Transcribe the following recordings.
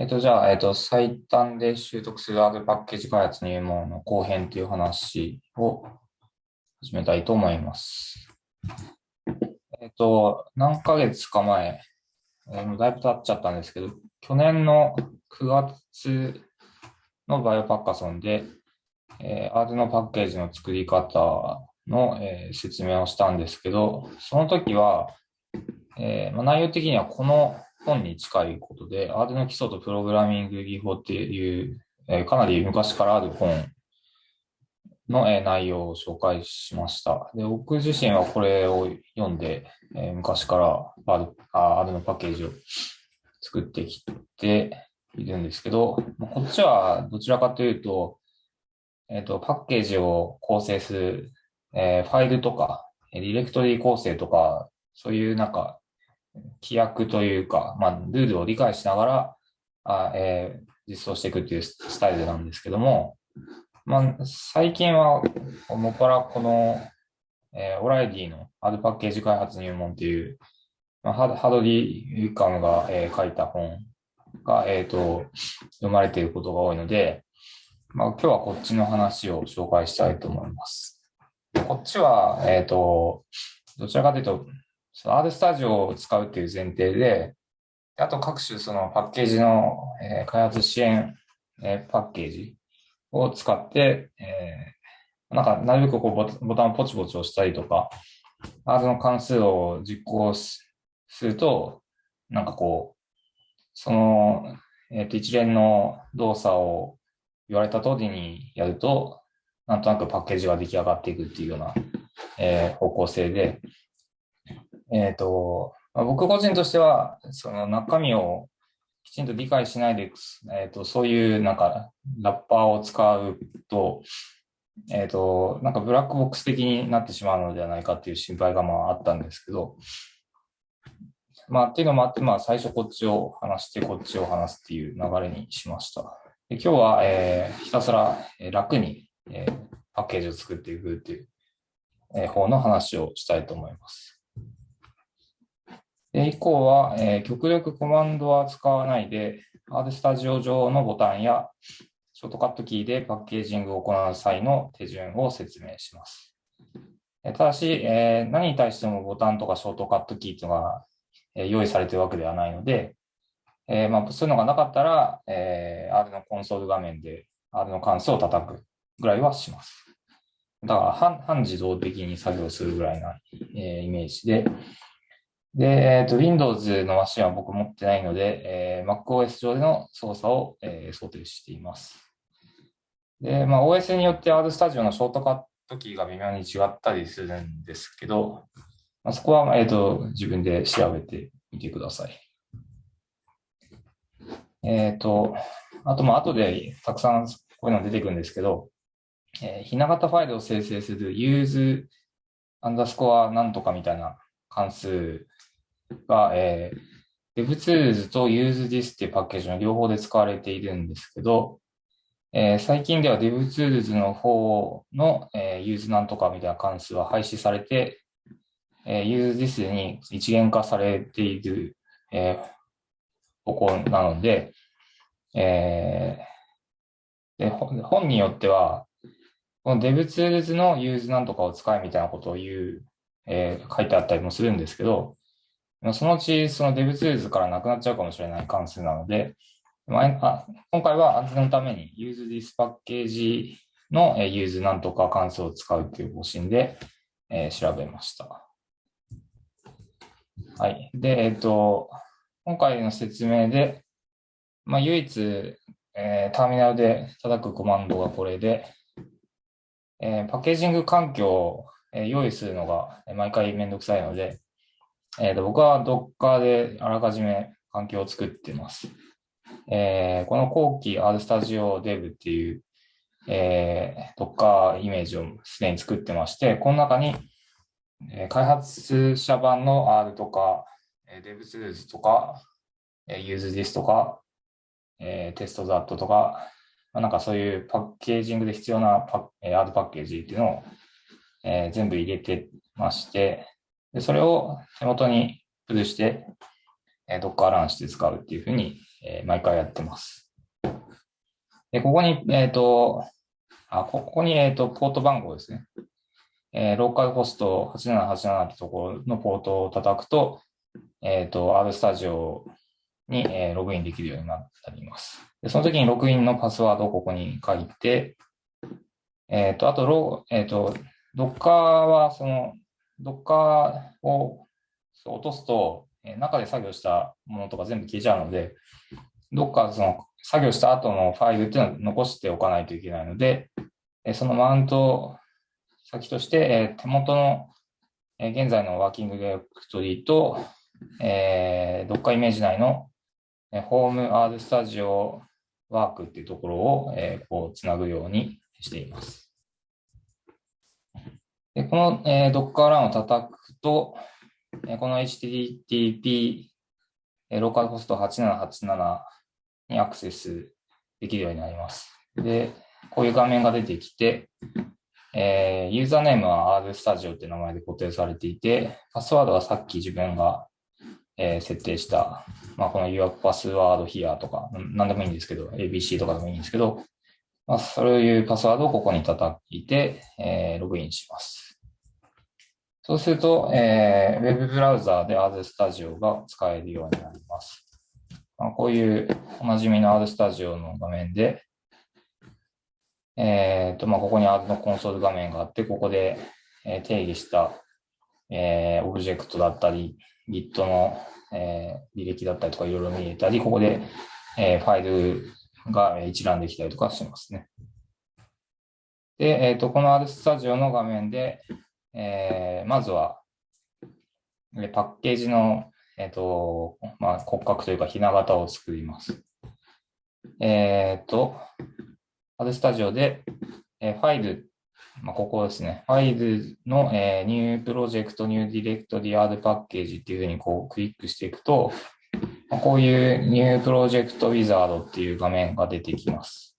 えっ、と、じゃあ、えっ、と、最短で習得する R パッケージ開発入門の後編という話を始めたいと思います。えっ、と、何ヶ月か前、えーだいぶ経っちゃったんですけど、去年の9月のバイオパッカソンで、えー、R のパッケージの作り方の、えー説明をしたんですけど、その時は、えーまあ、内容的にはこの本に近いことで、R の基礎とプログラミング技法っていう、えかなり昔からある本の、え内容を紹介しました。で僕自身はこれを読んで、え昔から R, あ R のパッケージを作ってきているんですけど、こっちはどちらかというと、えっ、と、パッケージを構成する、えーファイルとか、ディレクトリ構成とか、そういうなんか、規約というか、まあ、ルールを理解しながら、あえー実装していくっていうスタイルなんですけども、まあ、最近は、もっぱらこの、えーオライディの R パッケージ開発入門っていう、まあ、ハハドリー・ユカムが、えー書いた本が、えっ、と、読まれていることが多いので、まあ、今日はこっちの話を紹介したいと思います。こっちは、えっ、と、どちらかというと、その R スタジオを使うっていう前提で、あと各種そのパッケージの、えー開発支援、えーパッケージを使って、えーなんかなるべくこうボタンをポチポチ押したりとか、R の関数を実行すると、なんかこう、その、えっ、と、一連の動作を言われた通りにやると、なんとなくパッケージが出来上がっていくっていうような、えー方向性で、えっ、と、まあ僕個人としては、その中身をきちんと理解しないで、えっ、と、そういうなんかラッパーを使うと、えっ、と、なんかブラックボックス的になってしまうのではないかっていう心配がまああったんですけど、まあっていうのもあって、まあ最初こっちを話して、こっちを話すっていう流れにしました。で今日は、えーひたすら楽に、えーパッケージを作っていくっていう、えー方の話をしたいと思います。で以降は、えー極力コマンドは使わないで、R スタジオ上のボタンやショートカットキーでパッケージングを行う際の手順を説明します。ただし、えー何に対してもボタンとかショートカットキーというのがえー用意されているわけではないので、えーまあ、そういうのがなかったら、えー R のコンソール画面で R の関数を叩くぐらいはします。だから半、半自動的に作業するぐらいな、えーイメージで、で、えっと、Windows のマシンは僕持ってないので、えー MacOS 上での操作を、えー想定しています。で、まあ、OS によって RStudio のショートカットキーが微妙に違ったりするんですけど、まあ、そこは、えっと、自分で調べてみてください。えっと、あと、まあ、後でたくさんこういうの出てくるんですけど、えーひな型ファイルを生成する use アンダースコアなんとかみたいな関数が、えー、DevTools と UseThis っていうパッケージの両方で使われているんですけど、えー最近では DevTools の方の、えー use なんとかみたいな関数は廃止されて、えー UseThis に一元化されている、えー方向なので、えーで本によっては、この DevTools の use なんとかを使えみたいなことを言う、えー書いてあったりもするんですけど、まあそのうちその DevTools からなくなっちゃうかもしれない関数なので、まあ今回は安全のために UseThis パッケージのえー use なんとか関数を使うという方針で、えー調べました。はい。で、えっ、と、今回の説明で、まあ、唯一、えーターミナルで叩くコマンドがこれで、えーパッケージング環境を、用意するのが毎回めんどくさいので、えーと僕は Docker であらかじめ環境を作ってます。えーこの後期 RStudio Dev っていう、えー Docker イメージをすでに作ってまして、この中に、えー開発者版の R とか、え DevTools とか、えー UseThis とか、えー TestThat とか、まあなんかそういうパッケージングで必要なパえー R パッケージっていうのを、えー全部入れてまして、でそれを手元にプルして、えー、Docker ランして使うっていうふうに、えー、毎回やってます。で、ここに、えっ、ー、と、あ、ここに、えっ、と、ポート番号ですね。えー、ローカルホスト8787ってところのポートを叩くと、えっ、と、R スタジオに、えー、ログインできるようになります。でその時にログインのパスワードをここに書いて、えっ、と、あとロ、えっ、と、Docker は、その、Docker を落とすと、中で作業したものとか全部消えちゃうので、どっかその作業した後のファイルっていうのを残しておかないといけないので、そのマウント先として、手元の現在のワーキングディレクトリと、えー、Docker イメージ内のホーム R スタジオワークっていうところを、え、こうつなぐようにしています。でこの、えー、Docker ランを叩くとえ、この HTTP ローカルホスト8787にアクセスできるようになります。で、こういう画面が出てきて、えー、ユーザーネームは RStudio って名前で固定されていて、パスワードはさっき自分が、えー、設定した、まあ、この Your Password Here とか、なんでもいいんですけど、ABC とかでもいいんですけど、まあ、そういうパスワードをここに叩いて、えー、ログインします。そうすると、えー、ウェブブラウザーで RStudio が使えるようになります。まあ、こういうおなじみの RStudio の画面で、えーとまあ、ここに R のコンソール画面があって、ここで定義した、えー、オブジェクトだったり、Git の、えー、履歴だったりとかいろいろ見えたり、ここで、えー、ファイルが一覧できたりとかしますね。で、えーと、この RStudio の画面で、えー、まずは、パッケージの、えっ、ー、と、まあ、骨格というか、ひな形を作ります。えっ、ー、と、RStudio で、えー、ファイル、まあ、ここですね。ファイルの、えー、 New Project、New Directory、R Package っていうふうにこうクリックしていくと、まあ、こういう New Project Wizard っていう画面が出てきます。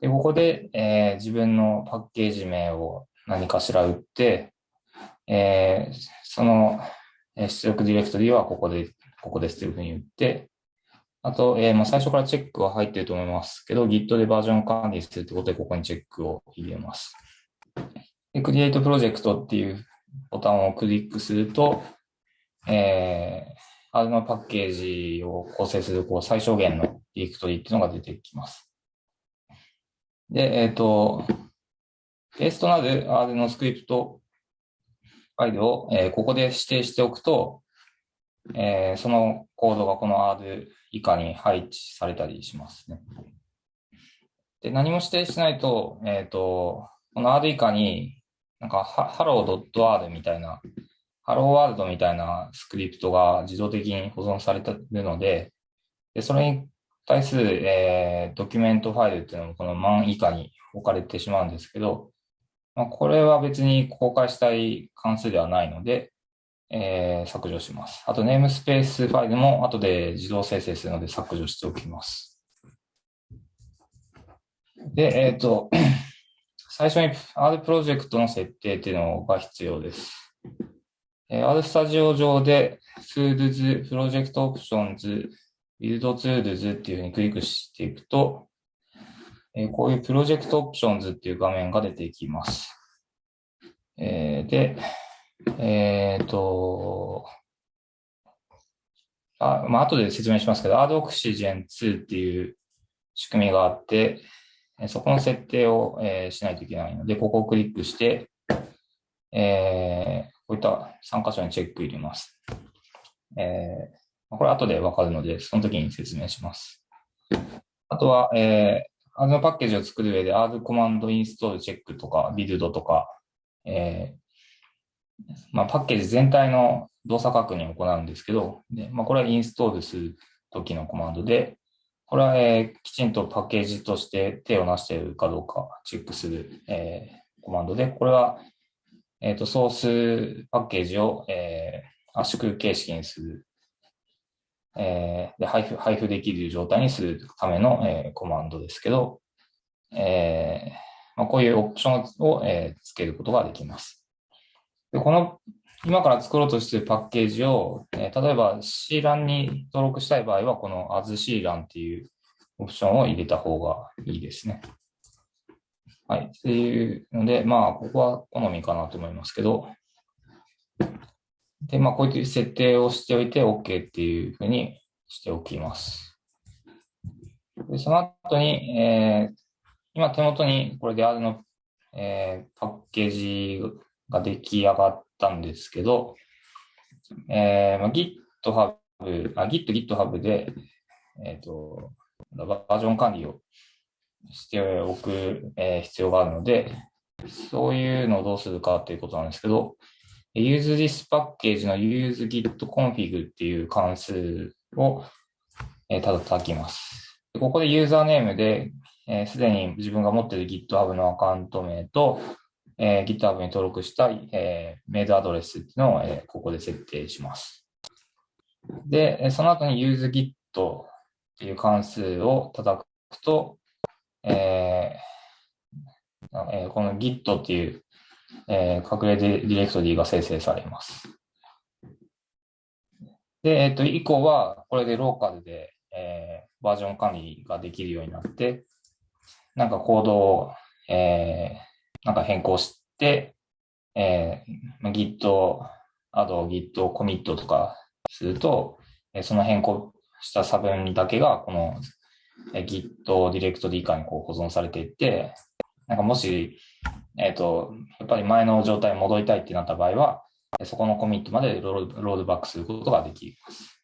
でここで、えー、自分のパッケージ名を何かしら打って、えー、その出力ディレクトリはここで、ここですというふうに言って、あと、えー、まあ最初からチェックは入ってると思いますけど、Git でバージョン管理するということで、ここにチェックを入れます。で、Create Project っていうボタンをクリックすると、えー、R のパッケージを構成するこう最小限のディレクトリっていうのが出てきます。で、えっ、ー、と、ベースとなる R のスクリプトファイルを、え、ここで指定しておくと、え、そのコードがこの R 以下に配置されたりしますね。で何も指定しないと、えっ、と、この R 以下に、なんか、ハロー .r みたいな、 Hello World みたいなスクリプトが自動的に保存されてるので、でそれに対する、えー、ドキュメントファイルっていうのもこの man 以下に置かれてしまうんですけど、まあ、これは別に公開したい関数ではないので、えー、削除します。あと、 namespace ファイルも後で自動生成するので削除しておきます。で、えっ、ー、と、最初に R プロジェクトの設定っていうのが必要です。えー、R スタジオ上で Tools、 Project Options、Build Tools っていうふうにクリックしていくと、えこういう Project Options っていう画面が出てきます。えー、で、えっ、ー、と、あまあ後で説明しますけど、AdOxygen2 っていう仕組みがあって、そこの設定を、え、しないといけないので、ここをクリックして、えー、こういった3箇所にチェック入れます。えー、これ後でわかるので、その時に説明します。あとは、え R のパッケージを作る上で R コマンドインストールチェックとか、ビルドとか、えー、まあ、パッケージ全体の動作確認を行うんですけど、でまあ、これはインストールするときのコマンドで、これは、えー、きちんとパッケージとして手をなしているかどうかチェックする、えー、コマンドで、これは、えーと、ソースパッケージを、えー、圧縮形式にするえー、で配布配布できる状態にするための、えー、コマンドですけど、えーまあ、こういうオプションを、えー、つけることができます。でこの今から作ろうとしているパッケージを、えー、例えば C 欄に登録したい場合は、この as C 欄っていうオプションを入れた方がいいですね。はい。っていうので、まあ、ここは好みかなと思いますけど、で、まあ、こういう設定をしておいて OK っていうふうにしておきます。でその後に、えー、今手元にこれで R の、えー、パッケージが出来上がったんですけど、えーまあ、GitHub、あ Git、GitHub で、えっ、ー、と、バージョン管理をしておく、えー、必要があるので、そういうのをどうするかということなんですけど、useThis パッケージの useGitConfig っていう関数を、えー、ただ叩きます。ここでユーザーネームで、す、えー、で、に自分が持っている GitHub のアカウント名と、えー、GitHub に登録した、えー、メールアドレスっていうのを、えー、ここで設定します。で、その後に useGit っていう関数を叩くと、ええー、この Git っていう、えー、隠れディレクトリが生成されます。で、えっ、ー、と、以降は、これでローカルで、えー、バージョン管理ができるようになって、なんかコードを、えー、なんか変更して、えー、Git、あと Git コミットとかすると、えその変更した差分だけが、この Git ディレクトリ以下にこう保存されていって、なんかもし、えっ、ー、と、やっぱり前の状態に戻りたいってなった場合は、そこのコミットまでロードバックすることができます。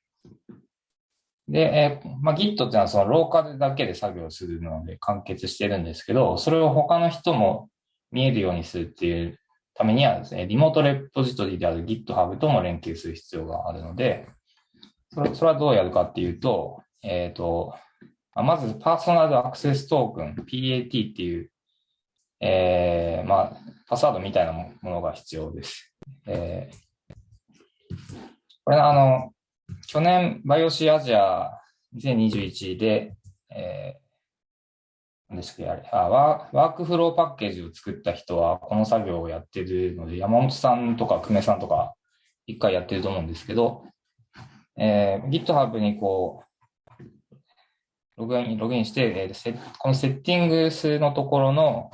で、えー、まあ、Git っていうのはそのローカルだけで作業するので完結してるんですけど、それを他の人も見えるようにするっていうためにはですね、リモートレポジトリである GitHub とも連携する必要があるので、それそれはどうやるかっていうと、えっ、ー、と、まずパーソナルアクセストークン、PAT っていう、えー、まあ、パスワードみたいなものが必要です。えー、これあの、去年、バイオシアジア2021で、えー、何でしたっけあれあワークフローパッケージを作った人はこの作業をやってるので、山本さんとか久米さんとか一回やってると思うんですけど、えー、GitHub にこう、ログイン、ログインして、えー、このセッティングスのところの、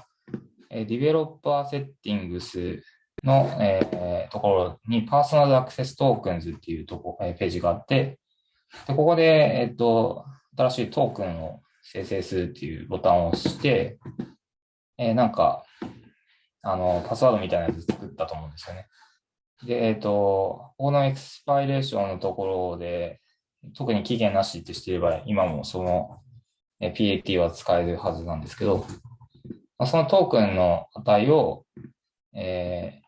ディベロッパーセッティングスの、えー、ところにパーソナルアクセストークンズっていうとこ、えー、ページがあって、でここで、えっ、と、新しいトークンを生成するっていうボタンを押して、えー、なんか、あの、パスワードみたいなやつ作ったと思うんですよね。で、えっ、ー、と、このエクスパイレーションのところで、特に期限なしってしていれば、今もその PAT は使えるはずなんですけど、まそのトークンの値を、え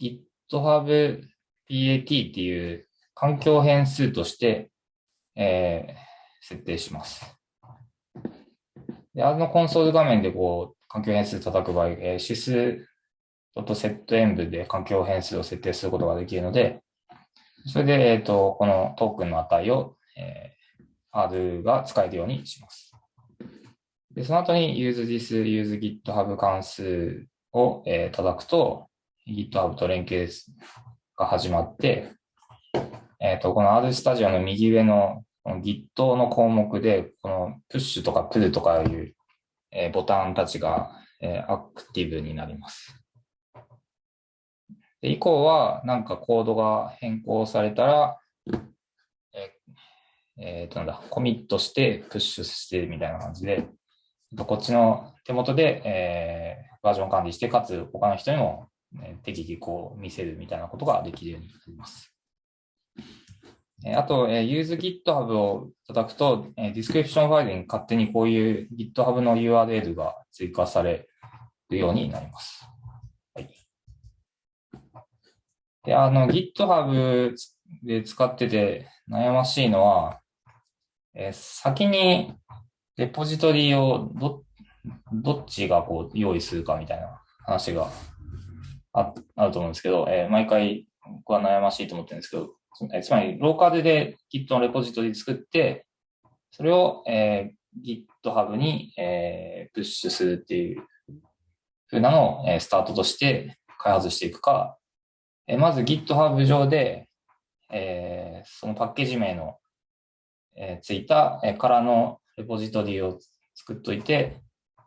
ー、GitHub PAT っていう環境変数として、えー、設定します。で、あのコンソール画面でこう、環境変数叩く場合、えー、指数セット演舞で環境変数を設定することができるので、それで、えっ、ー、と、このトークンの値を、えー、R が使えるようにします。で、その後に useThis useGitHub 関数を、えー、叩くと、GitHub と連携が始まって、えっ、ー、と、この R スタジオの右上のこの Git の項目で、このプッシュとかプルとかいう、えー、ボタンたちが、えー、アクティブになります。で以降は、なんかコードが変更されたら、ええー、となんだ、コミットしてプッシュしてみたいな感じで、こっちの手元で、えー、バージョン管理して、かつ他の人にも、ね、適宜こう見せるみたいなことができるようになります。あと、えー、use GitHub を叩くと、えー、 description ファイルに勝手にこういう GitHub の URL が追加されるようになります。で、あの、GitHub で使ってて悩ましいのは、えー、先にレポジトリをど、どっちがこう用意するかみたいな話がああると思うんですけど、えー、毎回僕は悩ましいと思ってるんですけど、えつまりローカルで Git のレポジトリ作って、それを、えー、GitHub に、えー、プッシュするっていう風なのを、えー、スタートとして開発していくか、えまず GitHub 上で、えー、そのパッケージ名の、えー、ついた、えー、からのレポジトリを作っといて、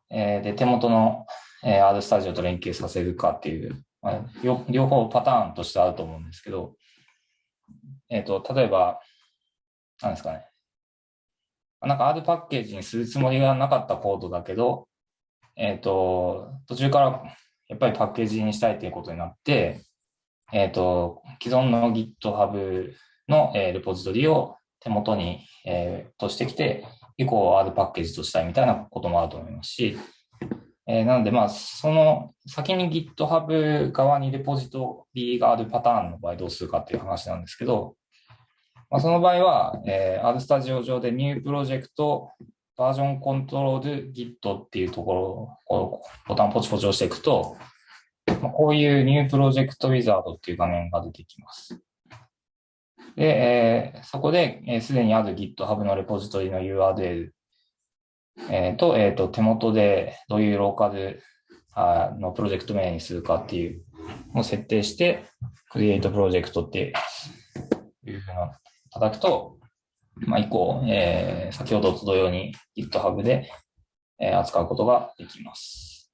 えー、で、手元の、えー、RStudio と連携させるかっていう、まあ、両方パターンとしてあると思うんですけど、えっ、ー、と、例えば、なんですかね。なんか R パッケージにするつもりがなかったコードだけど、えっ、ー、と、途中からやっぱりパッケージにしたいということになって、えっ、ー、と、既存の GitHub の、えー、レポジトリを手元に、えー、としてきて、以降 R パッケージとしたいみたいなこともあると思いますし、えー、なので、まあ、その先に GitHub 側にレポジトリがあるパターンの場合どうするかっていう話なんですけど、まあ、その場合は、えー、RStudio 上で New Project バージョンコントロール Git っていうところをボタンポチポチ押していくと、まあ、こういう New Project Wizard っていう画面が出てきます。で、えー、そこで、えー、すでにある GitHub のレポジトリの URL えー、と、えっ、ー、と、手元でどういうローカルあのプロジェクト名にするかっていうのを設定して、Create Project っていうふうな叩くと、まあ、以降、えー、先ほどと同様に GitHub で、えー、扱うことができます。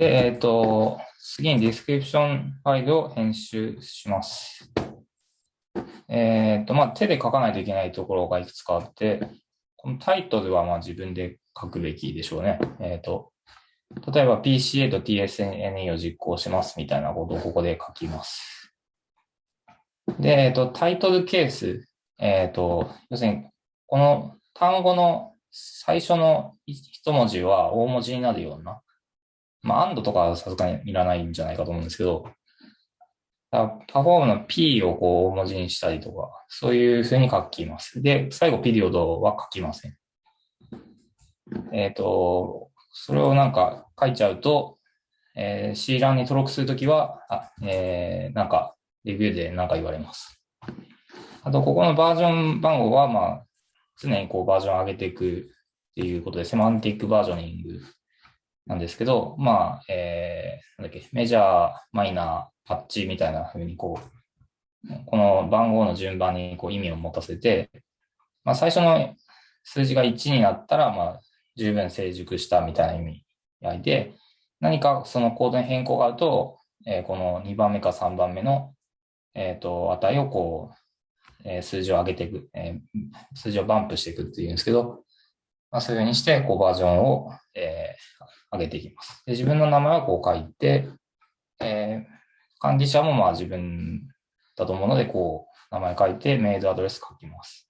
で、えっ、ー、と、次に description ファイルを編集します。えっ、ー、と、まあ、手で書かないといけないところがいくつかあって、このタイトルはまあ自分で書くべきでしょうね。えっ、ー、と、例えば PCA と TSNE を実行しますみたいなことをここで書きます。で、えっ、と、タイトルケース、えっ、と、要するに、この単語の最初の一文字は大文字になるような、まあ、アンドとかはさすがにいらないんじゃないかと思うんですけど、パフォームの P をこう大文字にしたりとか、そういうふうに書きます。で、最後ピリオドは書きません。えっ、ー、と、それをなんか書いちゃうと、えー、C 欄に登録するときは、あえー、なんか、レビューでなんか言われます。あと、ここのバージョン番号は、まあ、常にこうバージョン上げていくっていうことで、セマンティックバージョニングなんですけど、まあ、えー、なんだっけ、メジャー、マイナー、パッチみたいな風にこう、この番号の順番にこう意味を持たせて、まあ、最初の数字が1になったら、まあ、十分成熟したみたいな意味合いで、何かそのコードに変更があると、えー、この2番目か3番目の、え、ー、と、値をこう、えー、数字を上げていく、えー、数字をバンプしていくっていうんですけど、まあ、そういうふうにして、こう、バージョンを、えー、上げていきます。で自分の名前はこう書いて、えー、管理者もまあ自分だと思うので、こう、名前書いて、メールアドレス書きます。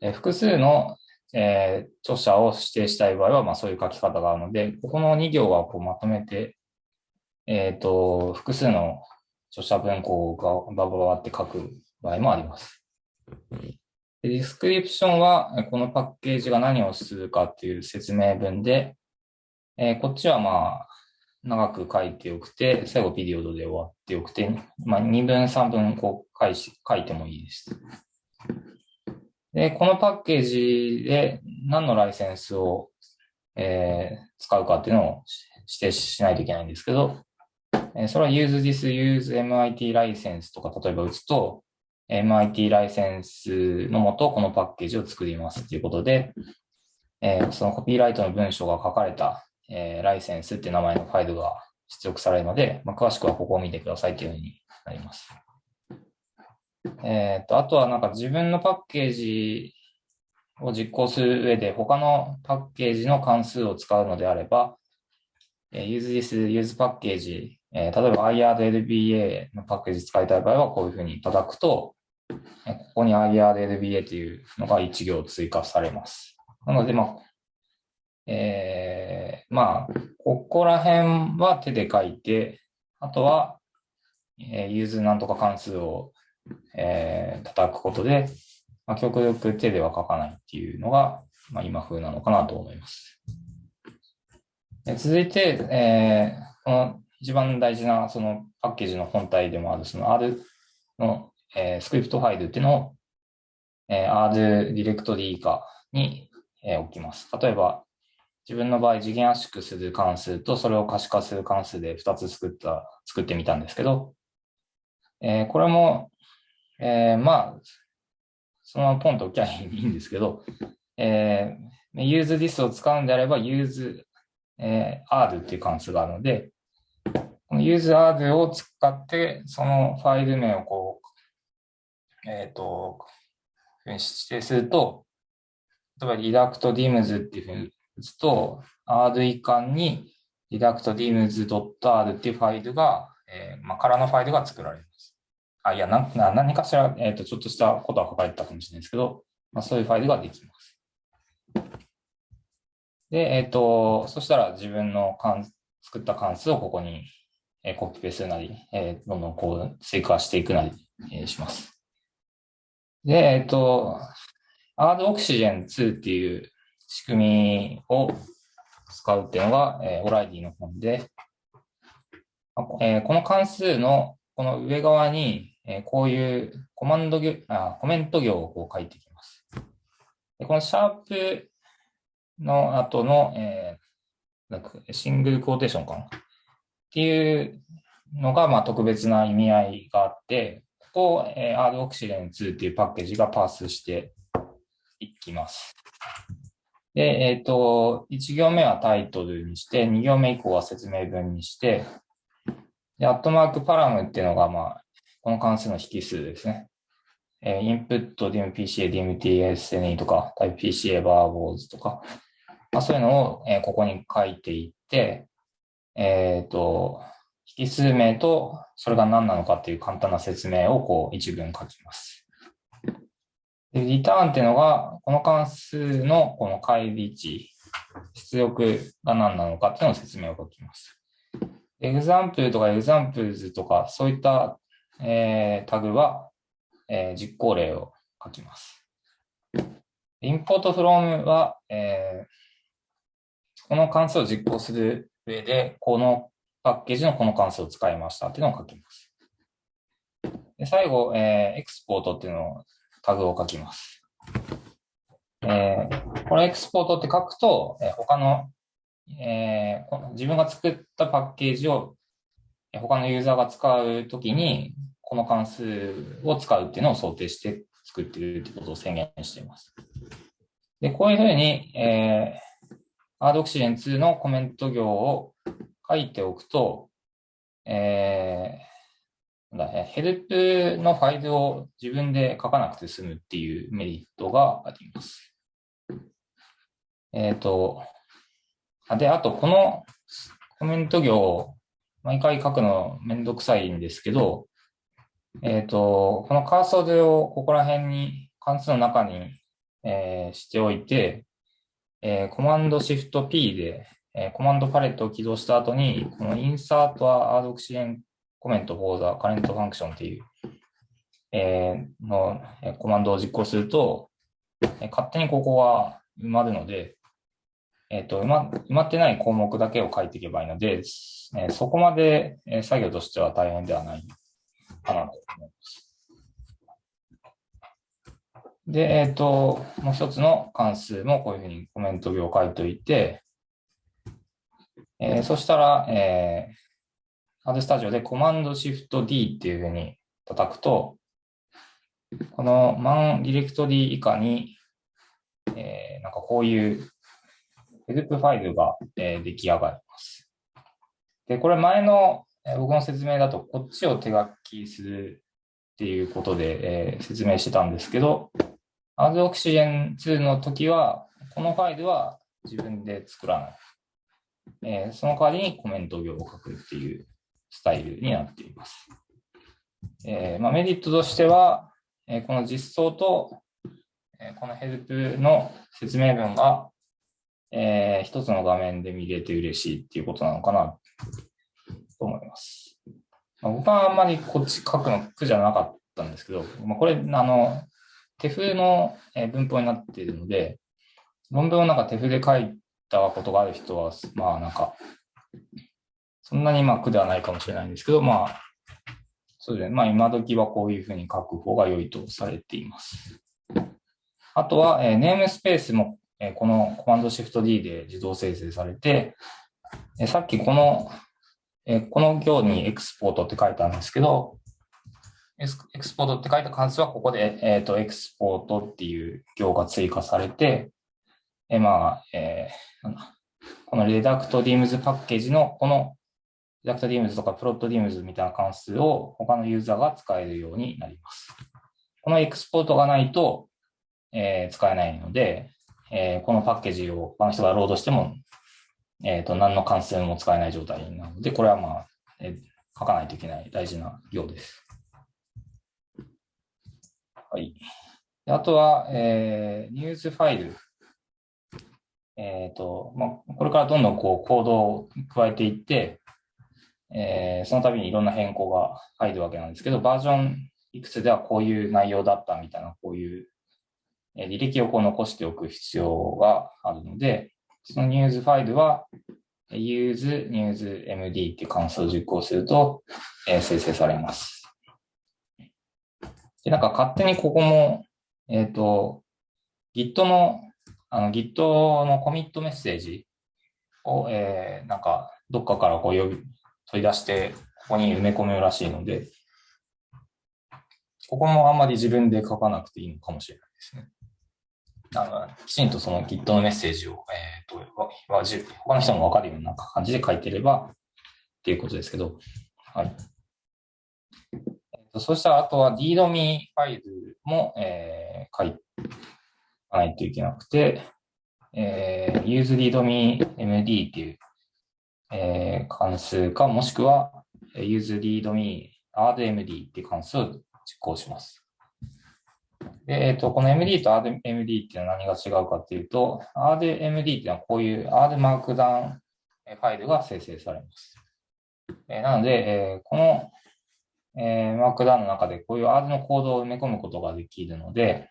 え、複数の、えー、著者を指定したい場合は、まあそういう書き方があるので、ここの2行はこうまとめて、えっ、ー、と、複数の著者文庫がバババって書く場合もあります。ディスクリプションは、このパッケージが何をするかっていう説明文で、えー、こっちはまあ、長く書いておくて、最後ピリオドで終わっておくて、まあ、2分3分こう書い書いてもいいです。で、このパッケージで何のライセンスを、えー、使うかっていうのを指定しないといけないんですけど、えー、それは use this use MIT ライセンスとか例えば打つと、MIT ライセンスのもと、このパッケージを作りますということで、えー、そのコピーライトの文章が書かれた、えー、ライセンスって名前のファイルが出力されるので、まあ、詳しくはここを見てくださいというふうになります。えっ、ー、と、あとはなんか自分のパッケージを実行する上で他のパッケージの関数を使うのであれば、えー、use this use パッケージ、えー、例えば IRLBA のパッケージ使いたい場合はこういうふうに叩くと、ここに IRLBA というのが1行追加されます。なので、まあ、えー、まあ、ここら辺は手で書いて、あとは、えー、 use なんとか関数を、えー、叩くことで、まあ、極力手では書かないっていうのが、まあ、今風なのかなと思います。続いて、えー、この一番大事なそのパッケージの本体でもあるその R のえー、スクリプトファイルっていうのを、えー、R ディレクトリ以下に、おきます。例えば、自分の場合、次元圧縮する関数とそれを可視化する関数で2つ作った、作ってみたんですけど、えー、これも、えー、まあ、そのままポンと置きゃいいんですけど、えー、useThis を使うんであれば use、えー、r っていう関数があるので、この useR を使って、そのファイル名をこう、えっ、ー、と、指定すると、例えば reductdims っていうふうに打つと、R 以下に reductdims.r っていうファイルが、えー、まあ、空のファイルが作られます。あ、いや、なな何かしら、え、ー、と、ちょっとしたことは書かれてたかもしれないですけど、まあ、そういうファイルができます。で、えっ、ー、と、そしたら自分の作った関数をここに、えコピペするなり、えどんどんこう追加していくなり、えします。で、えっ、と、R オクシジェン2っていう仕組みを使うっていうのが、えオライディの本で、えこの関数のこの上側に、えこういうコマンド行あ、コメント行をこう書いていきます。でこのシャープの後の、えー、なんかシングルクォーテーションかな？っていうのが、まあ、特別な意味合いがあって、を、えー、R オクシデン2っていうパッケージがパースしていきます。で、えっ、ー、と、1行目はタイトルにして、2行目以降は説明文にして、で、アットマークパラムっていうのが、まあ、この関数の引数ですね。えー、インプット、DMPCA、DMTSNE とか、タイプ PCA、バーボーズとか、まあ、そういうのを、えー、ここに書いていって、えっ、ー、と、引数名とそれが何なのかっていう簡単な説明をこう一文書きます。で、リターンっていうのが、この関数のこの返り値、出力が何なのかっていうのを説明を書きます。 example とか examples とか、そういった、えー、タグは、えー、実行例を書きます。インポートフロームは、えー、この関数を実行する上で、このパッケージのこの関数を使いましたっていうのを書きます。で最後、えー、エクスポートっていうのをタグを書きます。えー、これエクスポートって書くと、えー、他の、えー、自分が作ったパッケージを他のユーザーが使うときに、この関数を使うっていうのを想定して作ってるということを宣言しています。で、こういうふうに、えー、AdOxygen2 のコメント行を書いておくと、えー、ヘルプのファイルを自分で書かなくて済むっていうメリットがあります。えっ、ー、と、で、あと、このコメント行毎回書くのめんどくさいんですけど、えっ、ー、と、このカーソルをここら辺に関数の中に、えー、しておいて、えー、 Command Shift P で、えー、コマンドパレットを起動した後に、この insert a roxygen comment for the current function っていう、えー、の、えコマンドを実行すると、え勝手にここは埋まるので、えっ、と埋ま、埋まってない項目だけを書いていけばいいので、え、そこまで、え作業としては大変ではないかなと思います。で、えっ、ー、と、もう一つの関数もこういうふうにコメント行を書いておいて、えー、そしたら、えー、Ad Studio でコマンドシフト D っていうふうに叩くと、この man ディレクトリ以下に、えー、なんかこういうヘルプファイルが、えー、出来上がります。で、これ前のえ僕の説明だと、こっちを手書きするっていうことで、えー、説明してたんですけど、あ roxygen2の時は、このファイルは自分で作らない。えー、その代わりにコメント行を書くっていうスタイルになっています。えーまあ、メリットとしては、え、この実装と、え、このヘルプの説明文が、えー、一つの画面で見れて嬉しいっていうことなのかなと思います。まあ、僕はあんまりこっち書くの苦じゃなかったんですけど、まあ、これ、あの、手風の文法になっているので、論文をなんか手風で書いたことがある人は、まあなんか、そんなにまあ苦ではないかもしれないんですけど、まあ、そうですね。まあ今時はこういうふうに書く方が良いとされています。あとは、えー、ネームスペースもえこのコマンドシフト D で自動生成されて、えさっきこの、えこの行にエクスポートって書いたんですけど、エクスポートって書いた関数はここで、えっ、と、エクスポートっていう行が追加されて、えまあ、えー、このレダクトディームズパッケージのこのレダクトディームズとかプロットディームズみたいな関数を他のユーザーが使えるようになります。このエクスポートがないと、えー、使えないので、えー、このパッケージを他の人がロードしても、えっ、ー、と、何の関数も使えない状態なので、これはまあ、えー、書かないといけない大事な行です。はい。あとは、えー、ニュースファイル。えっ、ー、と、まあ、これからどんどんこう、コードを加えていって、えー、その度にいろんな変更が入るわけなんですけど、バージョンいくつではこういう内容だったみたいな、こういう履歴をこう残しておく必要があるので、そのニュースファイルは use newsmd っていう関数を実行すると、えー、生成されます。で、なんか勝手にここも、えっ、ー、と、Git の、あの Git のコミットメッセージを、えー、なんかどっかからこう呼び、取り出して、ここに埋め込むらしいので、ここもあんまり自分で書かなくていいのかもしれないですね。あのきちんとその Git のメッセージを、えーと、他の人もわかるような感じで書いてればっていうことですけど、はい。そうしたら、あとは DDoMe ファイルも、えー、書いないといけなくて、えー、useReadMeMD っていう、えー、関数か、もしくは useReadMeRDMD っていう関数を実行します。えっ、ー、と、この MD と RMD っていうのは何が違うかっていうと、RMD っていうのはこういう R マークダウンファイルが生成されます。えー、なので、えー、この、えー、マークダウンの中でこういう R のコードを埋め込むことができるので、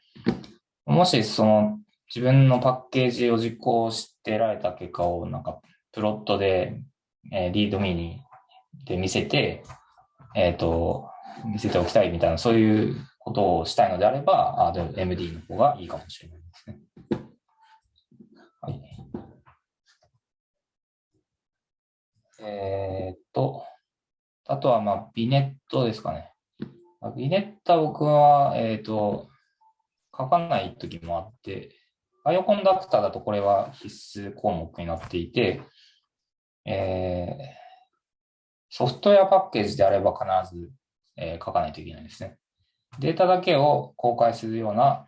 もしその自分のパッケージを実行してられた結果をなんかプロットで、えー、リードミニで見せて、えっ、ー、と、見せておきたいみたいな、そういうことをしたいのであれば、MD の方がいいかもしれないですね。はい。えー、っと、あとは、まあ、ビネットですかね。ビネットは僕は、えー、っと、書かない時もあって、バイオコンダクターだとこれは必須項目になっていて、えー、ソフトウェアパッケージであれば必ず、えー、書かないといけないですね。データだけを公開するような、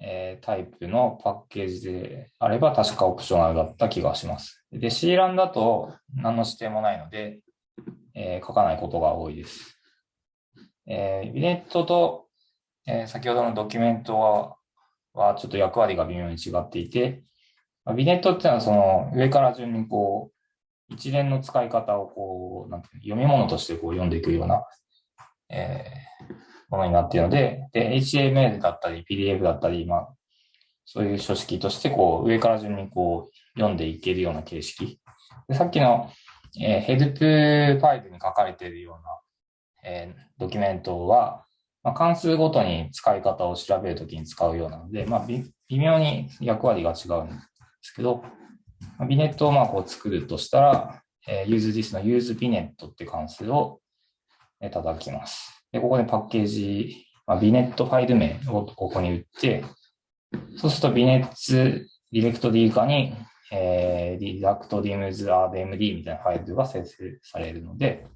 えー、タイプのパッケージであれば確かオプショナルだった気がします。で、C ランだと何の指定もないので、えー、書かないことが多いです。えー、ビネットと、えー、先ほどのドキュメントははちょっと役割が微妙に違っていて、ビネットっていうのはその上から順にこう一連の使い方をこうなんて読み物としてこう読んでいくような、えー、ものになっているので、で、HTML だったり PDF だったり、まあ、そういう書式としてこう上から順にこう読んでいけるような形式。でさっきの、えー、ヘルプファイルに書かれているような、えー、ドキュメントは、まあ、関数ごとに使い方を調べるときに使うようなので、まあ、微妙に役割が違うんですけど、まあ、 vignette をまあこう作るとしたら、えー、 usethis の use_vignette って関数を叩きます。で、ここでパッケージ、まあ、 vignette ファイル名をここに打って、そうするとビネッツディレクト D 化に、えー、リダクトディムズ.Rmd みたいなファイルが生成されるので、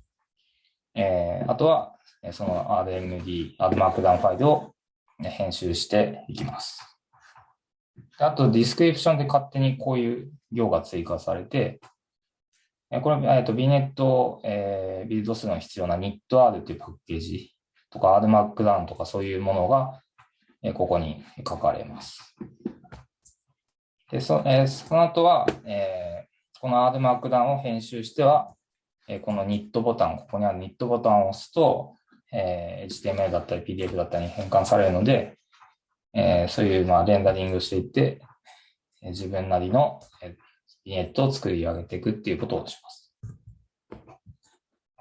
えー、あとは、その RMD、R マークダウンファイルを編集していきます。あと、 description で勝手にこういう行が追加されて、これは、えっと、ビネット、えー、ビルドするのに必要な NITR というパッケージとか RMarkdown とかそういうものが、えここに書かれます。でそ,、えー、その後は、えー、この RMarkdown を編集しては、え、この NIT ボタン、ここにある NIT ボタンを押すと、えー、HTML だったり PDF だったりに変換されるので、えー、そういう、まあ、レンダリングしていって、えー、自分なりの、えビネットを作り上げていくっていうことをします。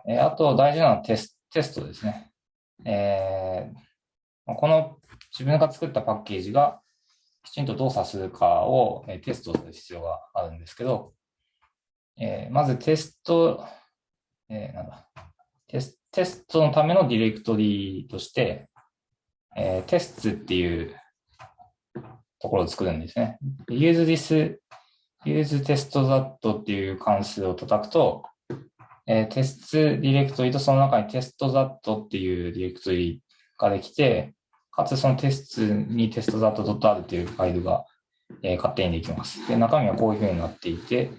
えー、あと大事なのはテステストですね。えー、この自分が作ったパッケージが、きちんと動作するかをテストする必要があるんですけど、えー、まずテスト、えー、なんだテスト、テストのためのディレクトリとして、えー、テストっていうところを作るんですね。use this, use test that っていう関数を叩くと、えー、テストディレクトリとその中にテスト that っていうディレクトリができて、かつそのテストにテスト that.r っていうファイルが、えー、勝手にできます。で、中身はこういうふうになっていて、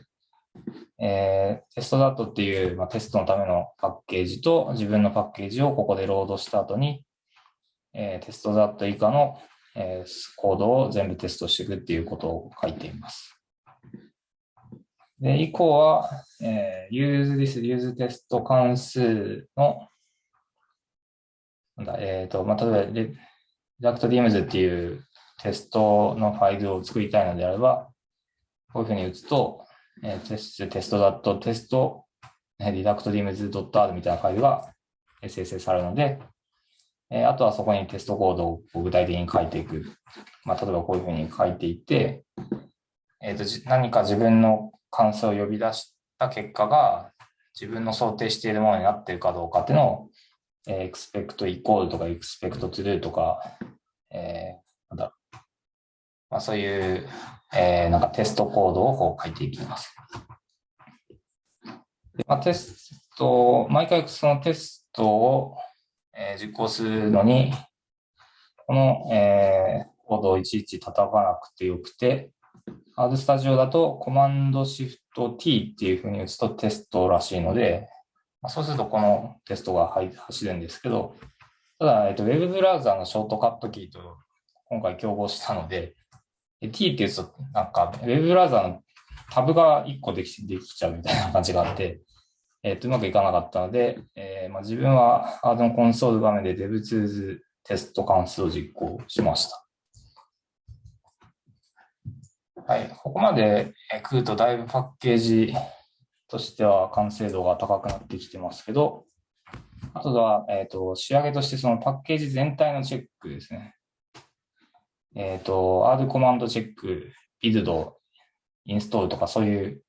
えー、テスト that っていう、まあ、テストのためのパッケージと自分のパッケージをここでロードした後に、えー、テスト that 以下の、えー、コードを全部テストしていくっていうことを書いています。で、以降は、えー、use this use test 関数の、なんだ、えっ、ー、と、まあ、例えば、React.Dems っていうテストのファイルを作りたいのであれば、こういうふうに打つと、えー、テスト、テストだとテスト、reductDims.r みたいなファイルが生成されるので、えー、あとはそこにテストコードを具体的に書いていく。まあ、例えばこういうふうに書いていって、えっ、ー、と、何か自分の関数を呼び出した結果が自分の想定しているものになっているかどうかっていうのを、えー、expect equal とか expect true とか、えー、なんだまあ、そういう、えー、なんかテストコードをこう書いていきます。でまあ、テスト、毎回そのテストを、えー、実行するのに、この、えー、コードをいちいち叩かなくてよくて、ハードスタジオだとコマンドシフト T っていうふうに打つとテストらしいので、まあ、そうするとこのテストが走るんですけど、ただ、えっと、ウェブブラウザのショートカットキーと今回競合したので、T って言うと、なんか、ウェブブラウザーのタブが1個できできちゃうみたいな感じがあって、えっ、と、うまくいかなかったので、えーまあ、自分はハードのコンソール画面で DevTools テスト関数を実行しました。はい、ここまで来るとだいぶパッケージとしては完成度が高くなってきてますけど、あとは、えっ、ー、と、仕上げとしてそのパッケージ全体のチェックですね。えっ、ー、と、R コマンドチェック、ビルド、インストールとかそういう、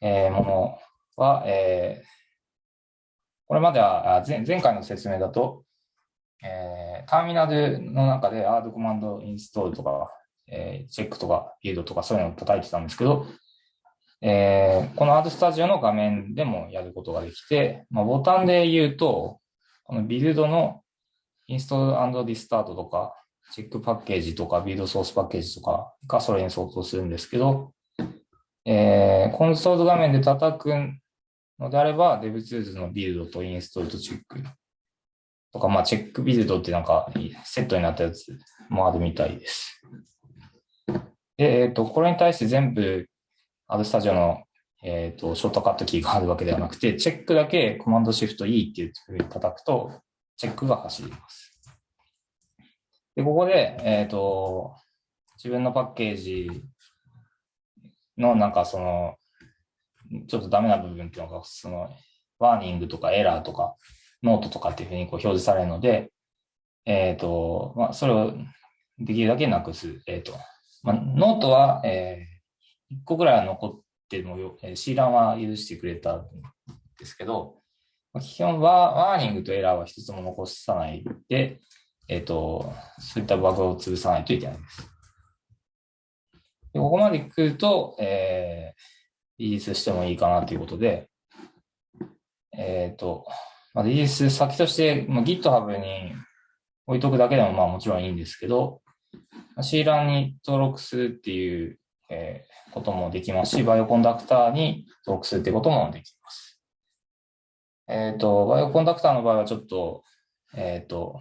えー、ものは、えー、これまでは前前回の説明だと、えー、ターミナルの中で R コマンドインストールとか、えー、チェックとかビルドとかそういうのを叩いてたんですけど、えー、この R スタジオの画面でもやることができて、まあ、ボタンで言うと、このビルドのインストールリスタートとか、チェックパッケージとか、ビードソースパッケージとかがそれに相当するんですけど、えー、コンソール画面で叩くのであれば、DevTools のビルドとインストールとチェックとか、まあ、チェックビルドってなんかセットになったやつもあるみたいです。で、えっ、ー、と、これに対して全部、アドスタジオの、えっ、ー、と、ショートカットキーがあるわけではなくて、チェックだけコマンドシフト E っていうふうに叩くと、チェックが走ります。で、ここで、えっ、ー、と、自分のパッケージのなんかその、ちょっとダメな部分っていうのが、その、ワーニングとかエラーとか、ノートとかっていうふうにこう表示されるので、えっ、ー、と、まあ、それをできるだけなくす。えっ、ー、と、まあ、ノートは、えー、1個ぐらいは残ってもよ、えー、C ランは許してくれたんですけど、基本はワーニングとエラーは一つも残さないで、えっ、ー、と、そういったバグを潰さないといけないです。でここまで来ると、えー、リリースしてもいいかなということで、えっ、ー、と、まあ、リリース先として、まあ、GitHub に置いとくだけでもまあもちろんいいんですけど、C ランに登録するっていう、えー、こともできますし、 Bioconductor に登録するってこともできます。えっ、ー、と、 Bioconductor の場合はちょっと、えっ、ー、と、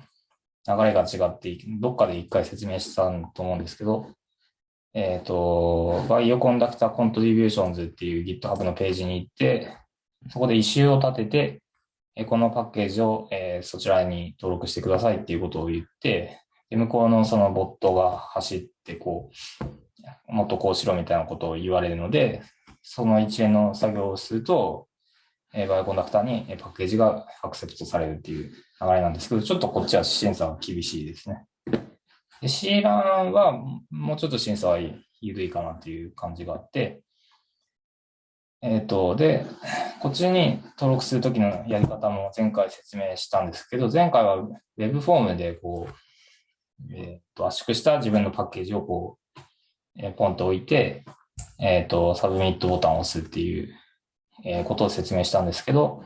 流れが違って、どっかで一回説明したと思うんですけど、えっ、ー、と、 Bioconductor Contributions っていう GitHub のページに行って、そこで issue を立てて、えこのパッケージを、えー、そちらに登録してくださいっていうことを言って、で向こうのそのボットが走って、こう、もっとこうしろみたいなことを言われるので、その一連の作業をすると、バイオコンダクターにパッケージがアクセプトされるっていう流れなんですけど、ちょっとこっちは審査は厳しいですね。で C ランはもうちょっと審査は緩いかなっていう感じがあって、えっ、ー、と、で、こっちに登録するときのやり方も前回説明したんですけど、前回は Web フォームでこう、えっ、ー、と、圧縮した自分のパッケージをこう、えー、ポンと置いて、えっ、と、サブミットボタンを押すっていう、えことを説明したんですけど、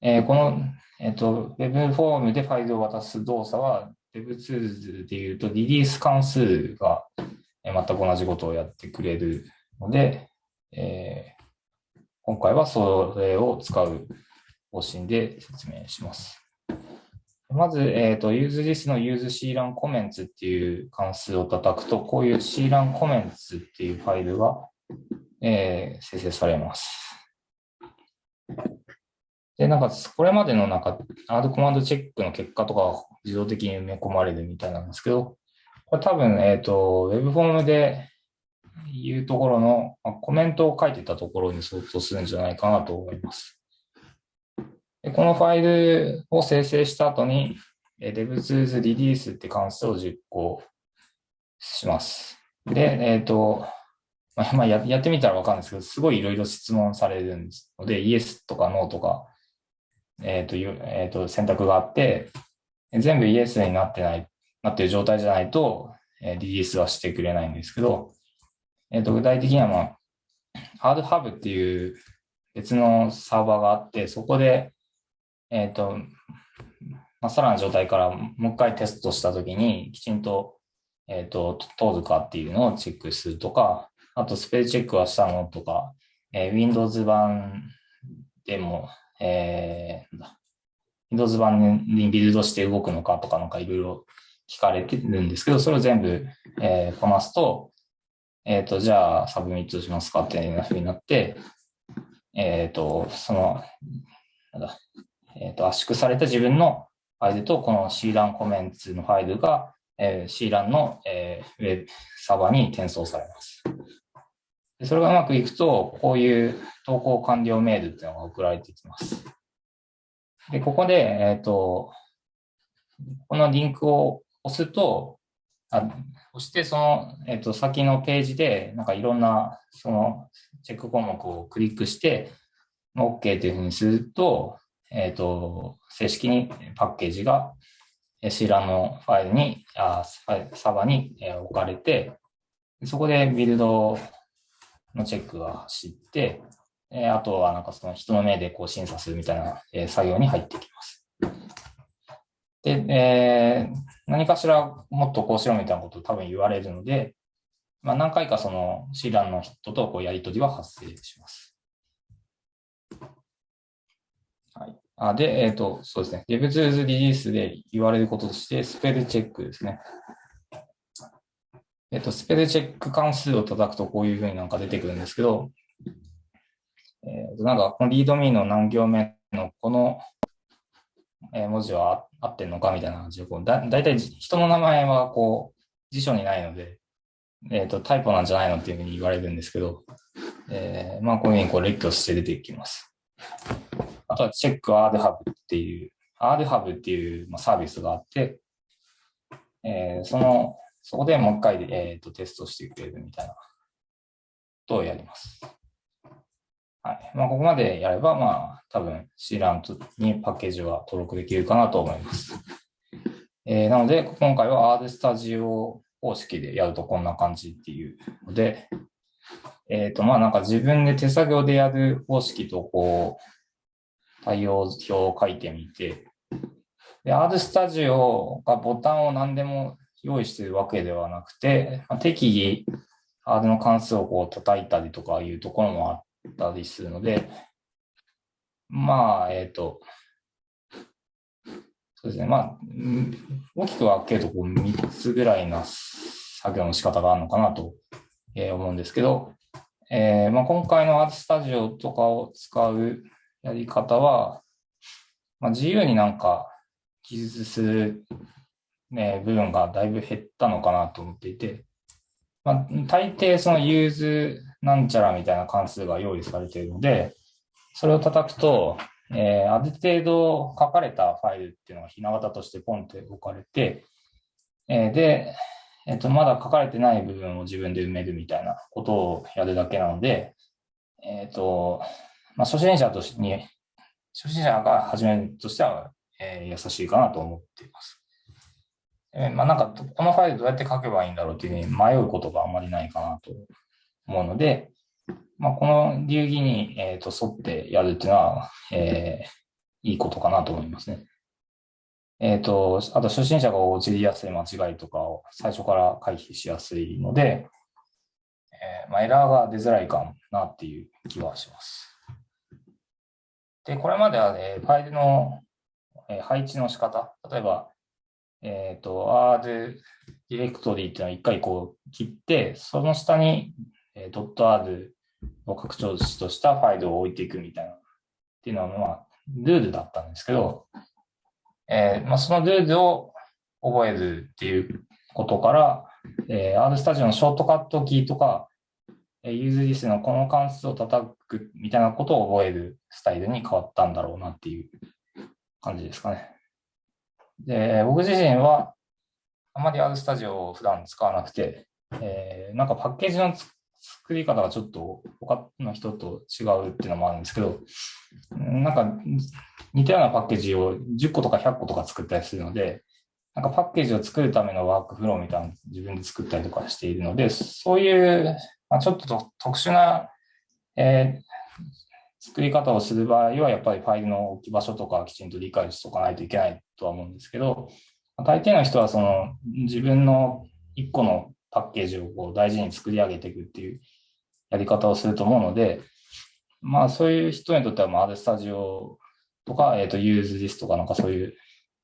えこの、えっ、と、Web フォームでファイルを渡す動作は Web2 で言うとリリース関数が全く同じことをやってくれるので、えー、今回はそれを使う方針で説明します。まず、え、ー、と、useThis の useCLAN comments っていう関数を叩くと、こういう CLAN comments っていうファイルが、えー、生成されます。で、なんか、これまでのなんか、アードコマンドチェックの結果とか自動的に埋め込まれるみたいなんですけど、これ多分、えっ、ー、と、ウェブフォームで言うところの、まあ、コメントを書いてたところに相当するんじゃないかなと思います。でこのファイルを生成した後に、DevTools Release って関数を実行します。で、えっ、ー、と、まあ、やってみたらわかるんですけど、すごいいろいろ質問されるんですので、Yes とか No とか、えっ、ー、と、え、ー、と、選択があって、全部イエスになってない、なってる状態じゃないと、えリリースはしてくれないんですけど、えっ、ー、と、具体的には、まあ、ハードハブっていう別のサーバーがあって、そこで、えっ、と、まあ、さらな状態からもう一回テストしたときに、きちんと、えっ、と、通るかっていうのをチェックするとか、あとスペルチェックはしたのとか、え Windows 版でも、えー、Windows 版にビルドして動くのかとかなんかいろいろ聞かれてるんですけど、それを全部、えー、こなすと、えっ、ー、と、じゃあ submit しますかっていうふうになって、えっ、ー、と、その、なんだ、えっ、と、圧縮された自分のファイルとこの CLAN コメンツのファイルが、えー、 CRAN の、えー、ウェブサーバーに転送されます。それがうまくいくと、こういう投稿完了メールっていうのが送られてきます。で、ここで、えっ、ー、と、このリンクを押すと、あ押して、その、えっ、ー、と、先のページで、なんかいろんな、その、チェック項目をクリックして、OK というふうにすると、えっ、ー、と、正式にパッケージが C ラのファイルに、あサーバーに置かれて、そこでビルドのチェックが走って、えあとはなんかその人の目でこう審査するみたいな、え作業に入ってきます。で、えー、何かしらもっとこうしろみたいなことを多分言われるので、まあ、何回かその C ランの人とこうやり取りは発生します。はい。あで、えっ、ー、と、そうですね。DevTools リリースで言われることとして、スペルチェックですね。えっ、と、スペルチェック関数を叩くとこういうふうになんか出てくるんですけど、えー、なんか、このリードミーの何行目のこの、文字は合ってんのかみたいな感じで、こうだだいたい人の名前はこう辞書にないので、えっ、と、タイプなんじゃないのっていうふうに言われるんですけど、えー、まあ、こういうふうにこう列挙して出てきます。あとは、チェック RDHub っていう、RDHub っていう、サービスがあって、えー、その、そこでもう一回、えーと、テストしてくれるみたいなことをやります。はいまあ、ここまでやれば、まあ、多分 C ラントにパッケージは登録できるかなと思います。えー、なので、今回は R スタジオ方式でやるとこんな感じっていうので、えっ、ー、と、まあなんか自分で手作業でやる方式とこう、対応表を書いてみて、で、R スタジオがボタンを何でも用意しているわけではなくて、まあ、適宜 R の関数をこう叩いたりとかいうところもあったりするので、まあ、えっ、ー、と、そうですね、まあ、大きく分けるとこう3つぐらいな作業の仕方があるのかなと思うんですけど、えーまあ、今回のアートスタジオとかを使うやり方は、まあ、自由になんか記述する、ね、部分がだいぶ減ったのかなと思っていて、まあ、大抵そのユーズなんちゃらみたいな関数が用意されているので、それを叩くと、えー、ある程度書かれたファイルっていうのがひな形としてポンって置かれて、えー、で、えっ、と、まだ書かれてない部分を自分で埋めるみたいなことをやるだけなので、えっ、と、まあ、初心者としてに、初心者が始めるとしては、えー、優しいかなと思っています。え、まあ、なんか、このファイルどうやって書けばいいんだろうっていうふうに迷うことがあまりないかなと思うので、まあ、この流儀に、えーと、沿ってやるっていうのは、えー、いいことかなと思いますね。えっ、ー、と、あと初心者が陥りやすい間違いとかを最初から回避しやすいので、えー、まあ、エラーが出づらいかなっていう気はします。で、これまでは、ね、ファイルの配置の仕方、例えば、えっ、ー、と、R ディレクトリーっていうのを一回こう切って、その下に、えー、.r を拡張子としたファイルを置いていくみたいな、っていうのは、まあ、ルールだったんですけど、えーまあ、そのルールを覚えるっていうことから、えー、RStudio のショートカットキーとか、ユーズリスのこの関数を叩くみたいなことを覚えるスタイルに変わったんだろうなっていう感じですかね。で、僕自身はあまり R スタジオを普段使わなくて、えー、なんかパッケージの作り方がちょっと他の人と違うっていうのもあるんですけど、なんか似たようなパッケージを10個とか100個とか作ったりするので、なんかパッケージを作るためのワークフローみたいなのを自分で作ったりとかしているので、そういうまあ、ちょっと特殊な、えー、作り方をする場合は、やっぱりファイルの置き場所とかきちんと理解しておかないといけないとは思うんですけど、大抵の人はその自分の1個のパッケージをこう大事に作り上げていくっていうやり方をすると思うので、まあそういう人にとっては、まあ、R スタジオとか、えっ、ー、と、ユーズリスとかなんかそういう、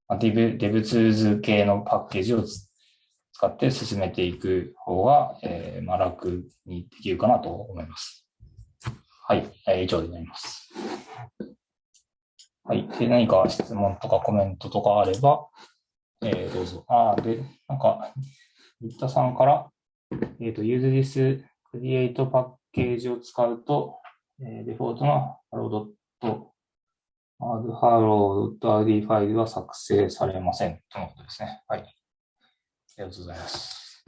まあ、デブ、デブツーズ系のパッケージを使って進めていく方が、えー、まあ、楽にできるかなと思います。はい、以上になります。はい。で、何か質問とかコメントとかあれば、えー、どうぞ。あ、で、なんか、新田さんから、えっ、ー、と、use this create パッケージを使うと、えー、デフォルトの hello.hello.rd ファイルは作成されませんとのことですね。はい。ありがとうございます。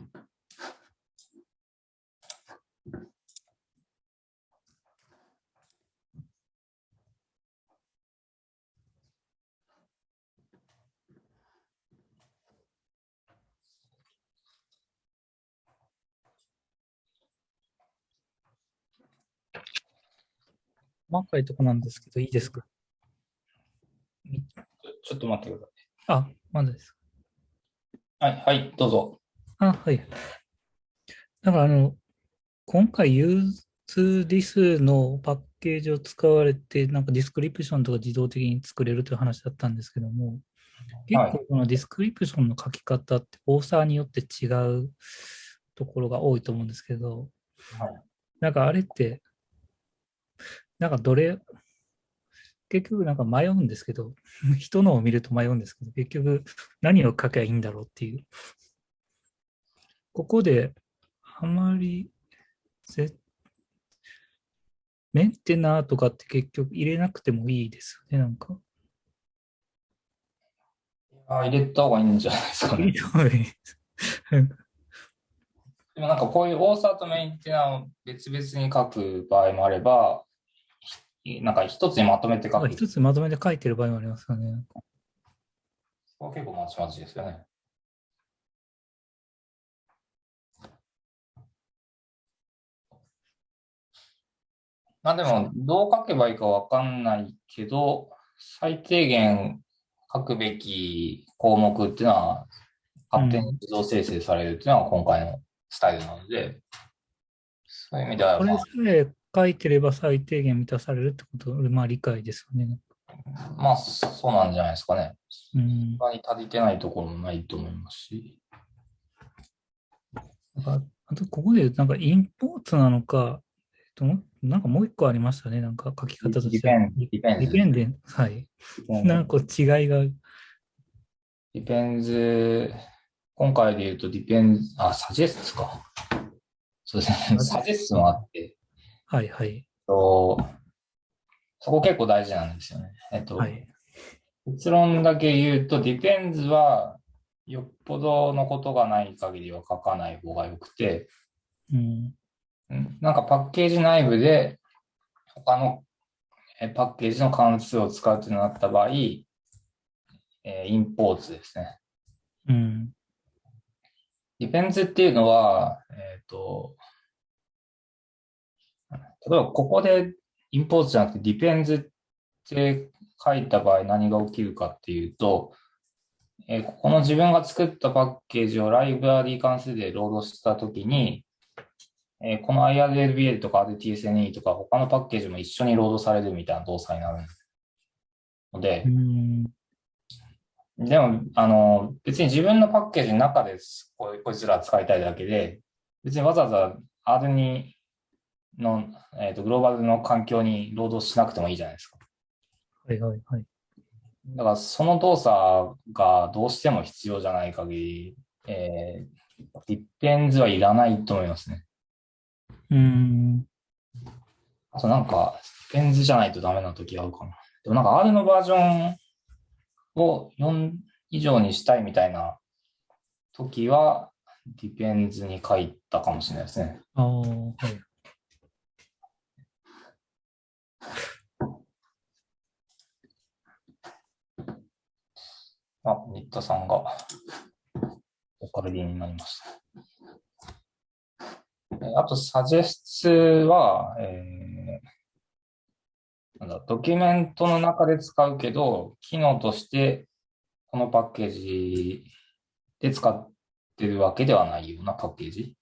細かいとこなんですけど、いいですか？ちょっと待ってください。あ、まだです。はい、はい、どうぞ。あ、はい。だから、あの、今回、 usethis のパッケージを使われて、なんか description とか自動的に作れるという話だったんですけども、結構この description の書き方ってオーサーによって違うところが多いと思うんですけど、はい、なんかあれって、なんかどれ、結局なんか迷うんですけど、人のを見ると迷うんですけど、結局何を書けばいいんだろうっていう。ここであまりメンテナーとかって結局入れなくてもいいですよね、なんか。あ入れた方がいいんじゃないですかね。でもなんかこういうオーサーとメンテナーを別々に書く場合もあれば、なんか一つにまとめて書く。一つまとめて書いてる場合もありますかね。そこは結構まちまちですよね。まあでも、どう書けばいいかわかんないけど、最低限書くべき項目っていうのは、勝手に自動生成されるっていうのは今回のスタイルなので、そういう意味では、まあ、これさえ書いてれば最低限満たされるってこと、まあ理解ですよね。まあ、そうなんじゃないですかね。うん。他に足りてないところもないと思いますし。なんかあと、ここでなんかインポーツなのか、えっと、なんかもう一個ありましたね。なんか書き方として。ディペンディペンデン。はい。なんか違いが。 depends、今回で言うと depends、あ、 suggests か。そうですね。 suggests もあって、はいはい。とそこ結構大事なんですよね。えっと、はい、結論だけ言うと、 depends は、よっぽどのことがない限りは書かない方がよくて、うん。うんなんかパッケージ内部で他のえーパッケージの関数を使うとなった場合、えー imports ですね。うん。 depends っていうのは、えっ、と、例えばここでインポーツじゃなくてディペンズって書いた場合何が起きるかっていうと、えーここの自分が作ったパッケージをライブラリー関数でロードしたときに、えーこの IRLBL とか RTSNE とか他のパッケージも一緒にロードされるみたいな動作になるのでう、ん。でも、あの、別に自分のパッケージの中ですこいこいつら使いたいだけで、別にわざわざ R2 の、えーとグローバルの環境にロードしなくてもいいじゃないですか。はいはいはい。だからその動作がどうしても必要じゃない限り、えー、 depends はいらないと思いますね。うん。あとなんか、 depends じゃないとダメな時あるかな。でもなんか R のバージョンを4以上にしたいみたいな時は、 depends に書いたかもしれないですね。ああ、はい。あ、新田さんがオカルディになりました。えあと、サジェストは、えー、なんだ、ドキュメントの中で使うけど、機能としてこのパッケージで使ってるわけではないようなパッケージ。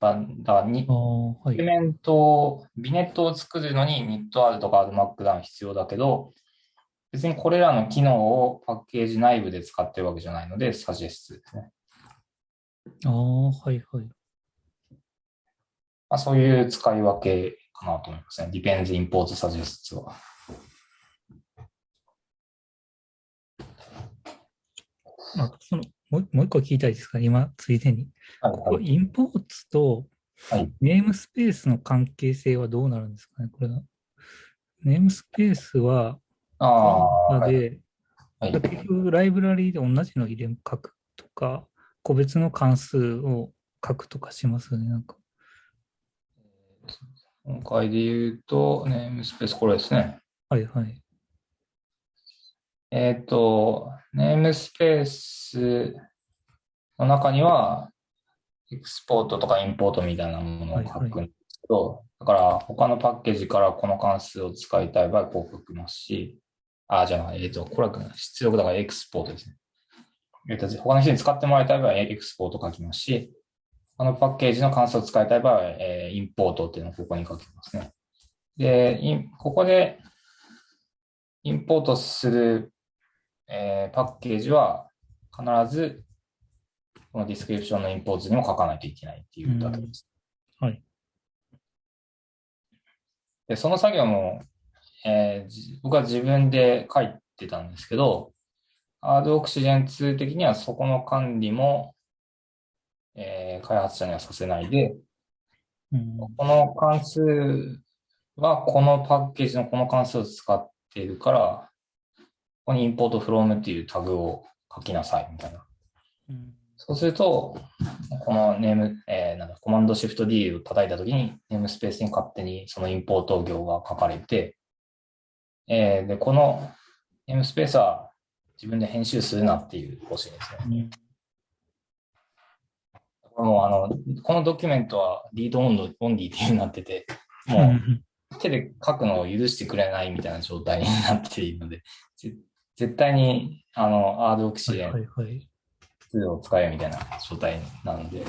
だだからにはいドキュ。メントを、ビネットを作るのに NITR とか RMarkdown 必要だけど、別にこれらの機能をパッケージ内部で使ってるわけじゃないので、サジェストですね。ああ、はいはい。まあ、そういう使い分けかなと思いますね。Depends, Imports, Suggests は。あそのもうもう一個聞きたいですか、今、ついでに。はいここ、インポーツとはいネームスペースの関係性はどうなるんですかね、これは。ネームスペースは、ああ、はい。で、はい結局、ライブラリーで同じの入れ書くとか、個別の関数を書くとかしますよね、なんか。今回で言うと、ネームスペース、これですね。はいはい。えっ、と、ネームスペースの中には、エクスポートとかインポートみたいなものを書くんですけど、だから他のパッケージからこの関数を使いたい場合、こう書きますし、あ、じゃあ、えっ、と、これは出力だからエクスポートですね。えっ、と、他の人に使ってもらいたい場合はエクスポート書きますし、他のパッケージの関数を使いたい場合は、えーインポートっていうのをここに書きますね。で、インここでインポートするえーパッケージは必ずこの description のインポートにも書かないといけないっていうだけです。うんはい。で、その作業も、えーじ僕は自分で書いてたんですけど、Hard Oxygen 2的にはそこの管理も、えー開発者にはさせないで、うん、この関数はこのパッケージのこの関数を使っているから、ここに import from っていうタグを書きなさいみたいな。うんそうすると、このネーム、えーなんだ、コマンドシフト D を叩いたときに、ネームスペースに勝手にそのインポート行が書かれて、えーで、このネームスペースは自分で編集するなっていう方針ですね。うんもうあの、このドキュメントはリードオンドオンリーっていう風になってて、もう、う ん手で書くのを許してくれないみたいな状態になっているので、ぜ絶対に、あの、アードオクシはいデンはいはい。2を使えみたいな状態なので、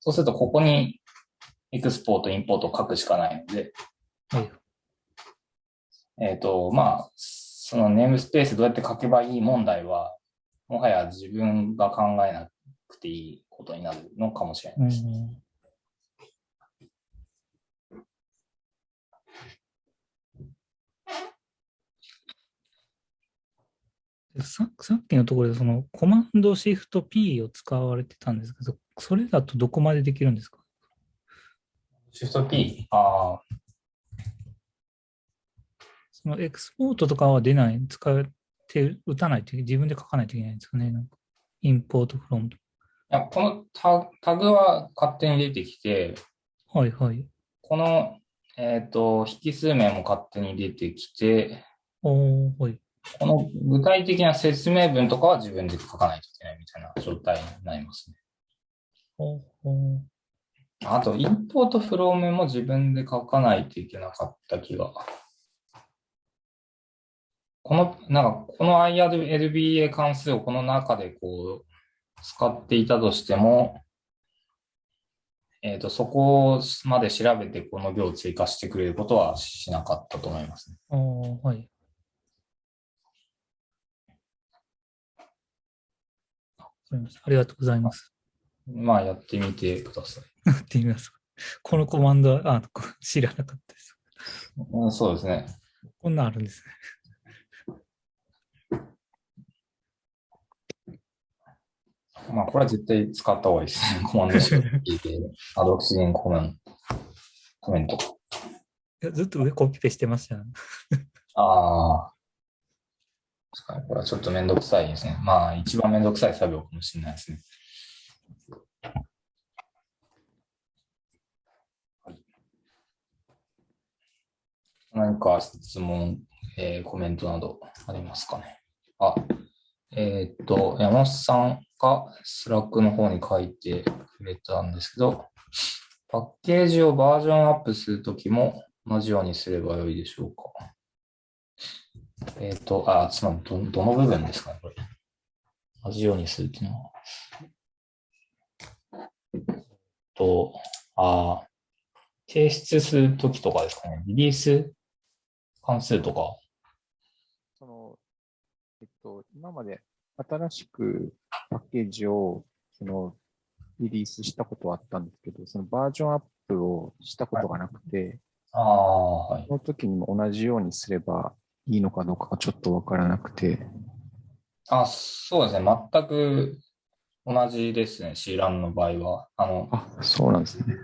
そうするとここにエクスポート、インポートを書くしかないので、はいえっ、と、まあ、そのネームスペースどうやって書けばいい問題は、もはや自分が考えなくていいことになるのかもしれないです。うんでささっきのところでそのコマンドシフト P を使われてたんですけど、それだとどこまでできるんですか？シフト P、ああ、そのエクスポートとかは出ない、使って打たないと自分で書かないといけないんですかね。なんかインポートフロム。いや、このタタグは勝手に出てきて、はいはい。この、えっ、と、引数名も勝手に出てきて、おー、はい。この具体的な説明文とかは自分で書かないといけないみたいな状態になりますね。おーおーあと、インポートフロームも自分で書かないといけなかった気が。この、なんか、この IRLBA 関数をこの中でこう、使っていたとしても、えっ、と、そこまで調べてこの行を追加してくれることはしなかったと思いますね。おーはい。ありましたありがとうございます。まあ、やってみてください。やってみます。このコマンドは、あ、こ知らなかったです。うん、そうですね。こんなんあるんですね。まあ、これは絶対使った方がいいですね。コマンド式で、アドオキシジンコメンコメント。いやずっと上コピペしてましたよね。ああ。確かに、これはちょっとめんどくさいですね。まあ、一番めんどくさい作業かもしれないですね。はい、何か質問、えーコメントなどありますかね。あ、えーっと、山本さんが Slack の方に書いてくれたんですけど、パッケージをバージョンアップするときも同じようにすればよいでしょうか。えっ、と、あ、つまりど、どの部分ですかね、これ。同じようにするっていうのは。えっと、あ、提出するときとかですかね。リリース関数とか。その、えっと、今まで新しくパッケージを、その、リリースしたことはあったんですけど、そのバージョンアップをしたことがなくて、はい。その時にも同じようにすればいいのかどうかがちょっとわからなくて、あ、そうですね。全く同じですね。C ランの場合は。あの、あ、そうなんですね。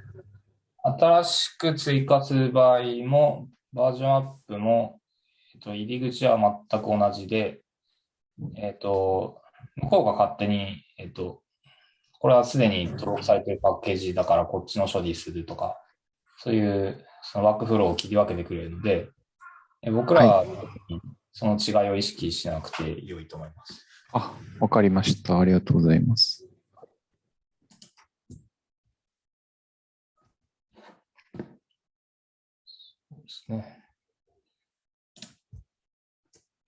新しく追加する場合も、バージョンアップも、えっと、入り口は全く同じで、えっと、向こうが勝手に、えっと、これはすでに登録されているパッケージだからこっちの処理するとか、そういうそのワークフローを切り分けてくれるので、え僕らはその違いを意識しなくて良いと思います。あ、わかりました。ありがとうございます。そうですね。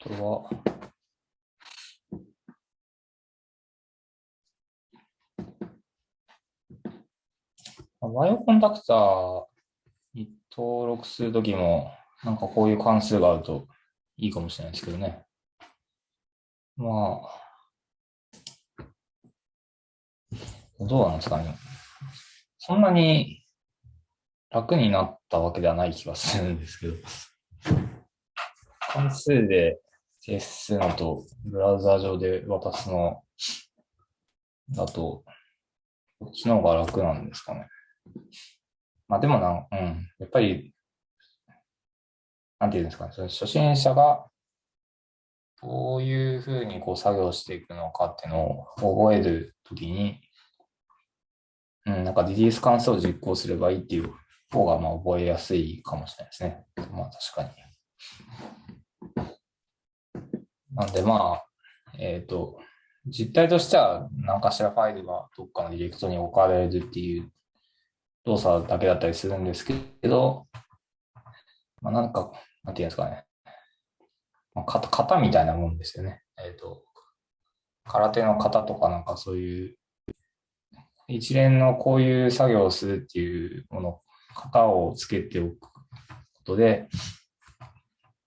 あとは、バイオコンダクターに登録するときも、なんかこういう関数があるといいかもしれないですけどね。まあ、どうなんですかね。そんなに楽になったわけではない気がするんですけど。関数で提出するのと、ブラウザ上で渡すのだと、こっちの方が楽なんですかね。まあでもな、うん、やっぱり、なんていうんですかね、その初心者がどういうふうにこう作業していくのかっていうのを覚えるときに、うん、なんかリリース関数を実行すればいいっていう方がまあ覚えやすいかもしれないですね。まあ確かに。なんでまあ、えっ、と、実態としては何かしらファイルがどっかのディレクトに置かれるっていう動作だけだったりするんですけど、まあ、なんか、なんていうんですかね。まあ、型型みたいなもんですよね。えっ、と、空手の型とかなんかそういう、一連のこういう作業をするっていうもの、型をつけておくことで、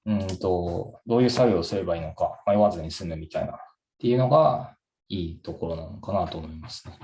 うんと、どういう作業をすればいいのか迷わずに済むみたいなっていうのがいいところなのかなと思いますね。